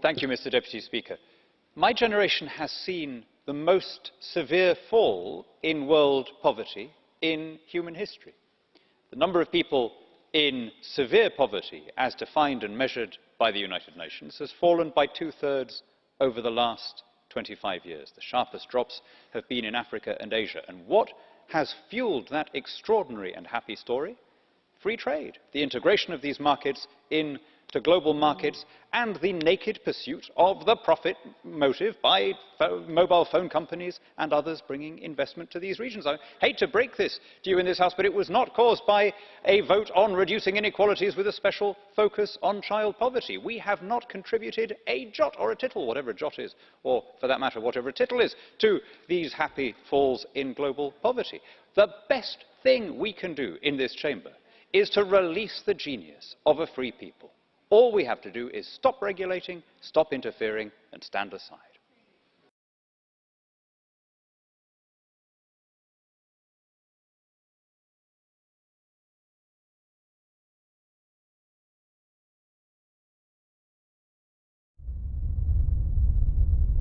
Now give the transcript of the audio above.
Thank you, Mr Deputy Speaker. My generation has seen the most severe fall in world poverty in human history. The number of people in severe poverty, as defined and measured by the United Nations, has fallen by two-thirds over the last 25 years. The sharpest drops have been in Africa and Asia. And what has fueled that extraordinary and happy story? Free trade, the integration of these markets into global markets, and the naked pursuit of the profit motive by mobile phone companies and others bringing investment to these regions. I hate to break this to you in this House, but it was not caused by a vote on reducing inequalities with a special focus on child poverty. We have not contributed a jot or a tittle, whatever a jot is, or for that matter, whatever a tittle is, to these happy falls in global poverty. The best thing we can do in this chamber is to release the genius of a free people. All we have to do is stop regulating, stop interfering and stand aside.